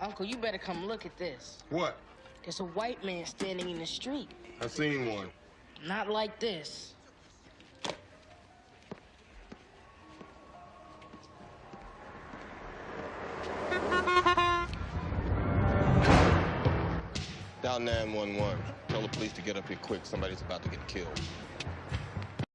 Uncle, you better come look at this. What? There's a white man standing in the street. I've seen one. Not like this. Dial 911. Tell the police to get up here quick. Somebody's about to get killed.